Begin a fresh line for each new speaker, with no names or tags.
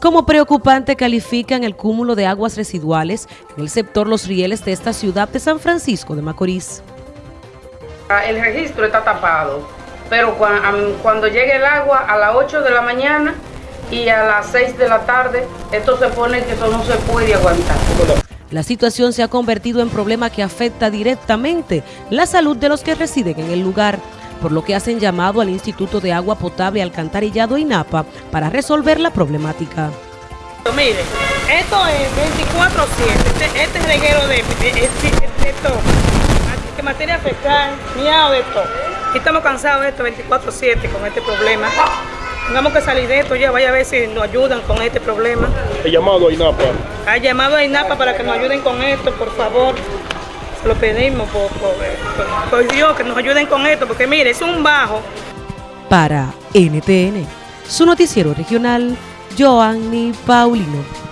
Como preocupante califican el cúmulo de aguas residuales en el sector Los Rieles de esta ciudad de San Francisco de Macorís.
El registro está tapado, pero cuando llegue el agua a las 8 de la mañana y a las 6 de la tarde, esto se pone que eso no se puede aguantar.
La situación se ha convertido en problema que afecta directamente la salud de los que residen en el lugar por lo que hacen llamado al Instituto de Agua Potable Alcantarillado INAPA para resolver la problemática.
Mire, esto es 24-7, este, este, reguero de, de, esto, de materia fecal, miado de esto. Y estamos cansados de esto 24-7 con este problema. Tengamos que salir de esto ya, vaya a ver si nos ayudan con este problema.
He llamado a INAPA.
Ha llamado a INAPA para que nos ayuden con esto, por favor lo pedimos por, Dios que nos ayuden con esto, porque mire, es un bajo.
Para NTN, su noticiero regional, Joanny Paulino.